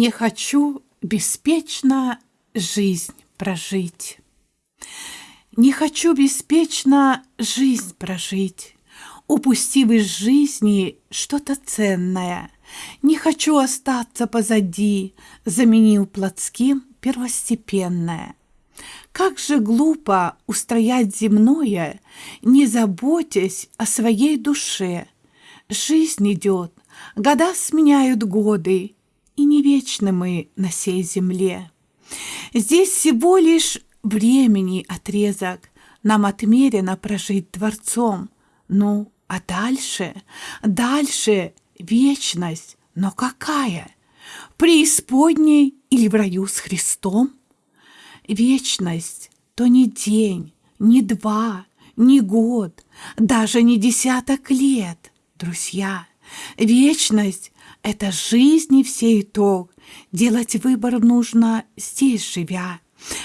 Не хочу беспечно жизнь прожить. Не хочу беспечно жизнь прожить, Упустив из жизни что-то ценное. Не хочу остаться позади, Заменил плотским первостепенное. Как же глупо устроять земное, Не заботясь о своей душе. Жизнь идет, года сменяют годы, И не вечны мы на сей земле. Здесь всего лишь времени отрезок Нам отмерено прожить дворцом. Ну, а дальше, дальше вечность, но какая? Преисподней или в раю с Христом? Вечность то не день, не два, не год, даже не десяток лет, друзья. Вечность — это жизни все итог. Делать выбор нужно здесь, живя.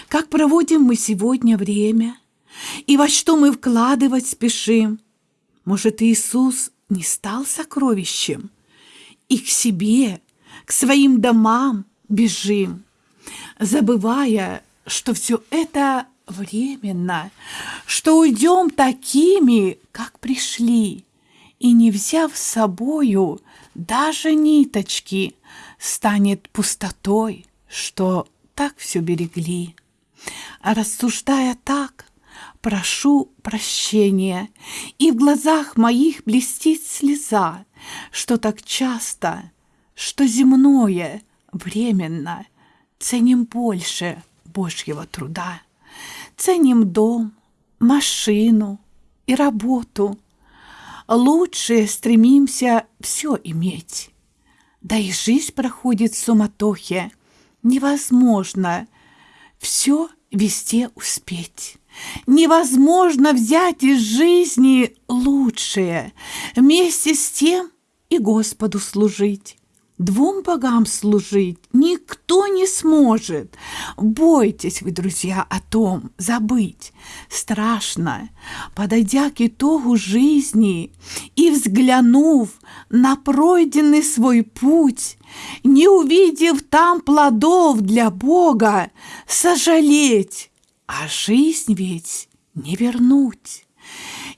Как проводим мы сегодня время? И во что мы вкладывать спешим? Может, Иисус не стал сокровищем? И к себе, к своим домам бежим, забывая, что все это временно, что уйдем такими, как пришли, и не взяв с собою даже ниточки, станет пустотой, что так все берегли. А рассуждая так, прошу прощения, и в глазах моих блестит слеза, что так часто, что земное, временно, ценим больше Божьего труда. Ценим дом, машину и работу. Лучше стремимся все иметь. Да и жизнь проходит в суматохе. Невозможно все везде успеть. Невозможно взять из жизни лучшее, вместе с тем и Господу служить. Двум богам служить никто не сможет. Бойтесь вы, друзья, о том забыть. Страшно, подойдя к итогу жизни и взглянув на пройденный свой путь, не увидев там плодов для Бога, сожалеть, а жизнь ведь не вернуть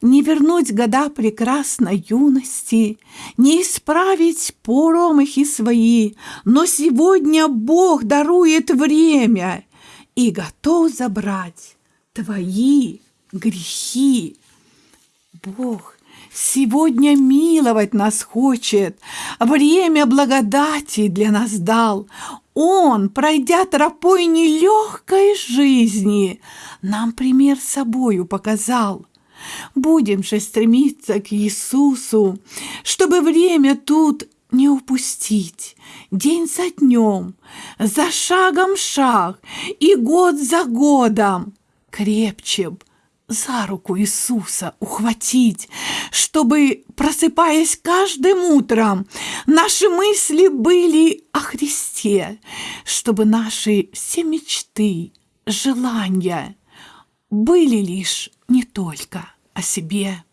не вернуть года прекрасной юности, не исправить промахи свои, но сегодня Бог дарует время и готов забрать твои грехи. Бог сегодня миловать нас хочет, время благодати для нас дал. Он, пройдя тропой нелегкой жизни, нам пример собою показал. Будем же стремиться к Иисусу, чтобы время тут не упустить. День за днем, за шагом шаг и год за годом. Крепче б за руку Иисуса ухватить, чтобы, просыпаясь каждым утром, наши мысли были о Христе, чтобы наши все мечты, желания были лишь не только о себе,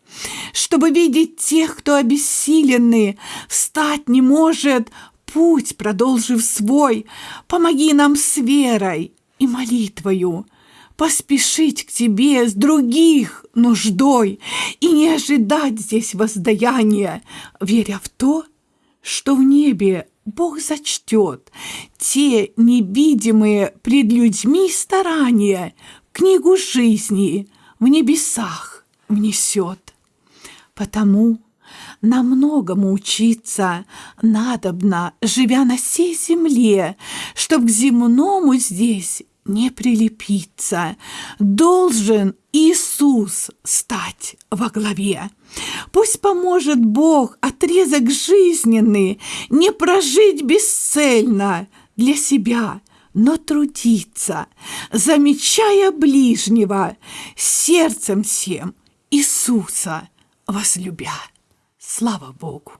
чтобы видеть тех, кто обессиленный, встать не может, путь продолжив свой, помоги нам с верой и молитвою поспешить к тебе с других нуждой и не ожидать здесь воздаяния, веря в то, что в небе Бог зачтет те невидимые пред людьми старания, книгу жизни в небесах внесет. Потому на многому учиться надобно, живя на сей земле, чтоб к земному здесь не прилепиться. Должен Иисус стать во главе. Пусть поможет Бог отрезок жизненный не прожить бесцельно для себя – но трудиться, замечая ближнего, сердцем всем Иисуса возлюбя. Слава Богу!